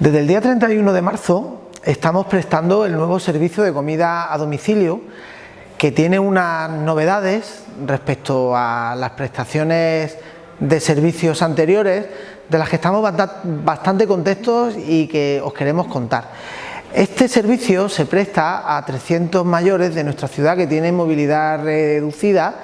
Desde el día 31 de marzo estamos prestando el nuevo servicio de comida a domicilio que tiene unas novedades respecto a las prestaciones de servicios anteriores de las que estamos bastante contentos y que os queremos contar. Este servicio se presta a 300 mayores de nuestra ciudad que tienen movilidad reducida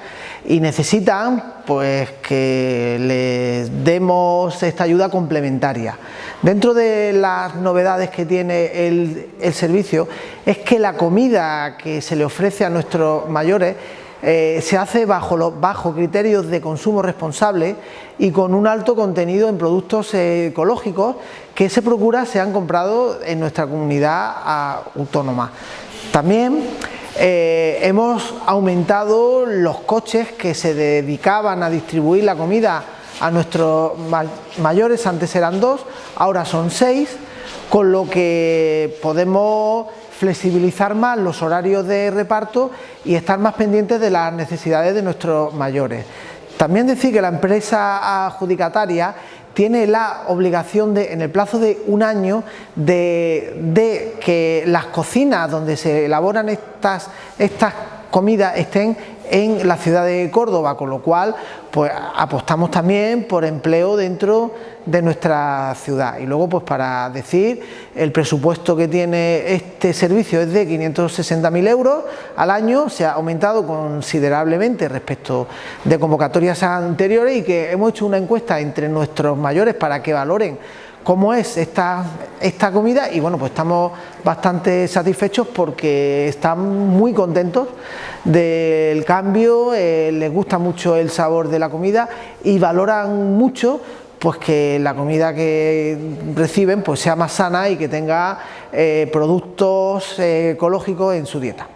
y necesitan pues que les demos esta ayuda complementaria. Dentro de las novedades que tiene el, servicio es que la comida que se le ofrece a nuestros mayores eh, se hace bajo, los, bajo criterios de consumo responsable y con un alto contenido en productos ecológicos que se procura sean comprados en nuestra comunidad autónoma. También eh, hemos aumentado los coches que se dedicaban a distribuir la comida a nuestros mayores, antes eran dos, ahora son seis, con lo que podemos flexibilizar más los horarios de reparto y estar más pendientes de las necesidades de nuestros mayores. También decir que la empresa adjudicataria tiene la obligación de, en el plazo de un año, de, que las cocinas donde se elaboran estas, estas comidas estén en la ciudad de Córdoba, con lo cual pues apostamos también por empleo dentro de nuestra ciudad. Y luego pues para decir, el presupuesto que tiene este servicio es de 560.000 euros al año, se ha aumentado considerablemente respecto de convocatorias anteriores y que hemos hecho una encuesta entre nuestros mayores para que valoren cómo es esta, esta comida y bueno, pues estamos bastante satisfechos porque están muy contentos del cambio, eh, les gusta mucho el sabor de la comida y valoran mucho pues que la comida que reciben pues sea más sana y que tenga eh, productos eh, ecológicos en su dieta.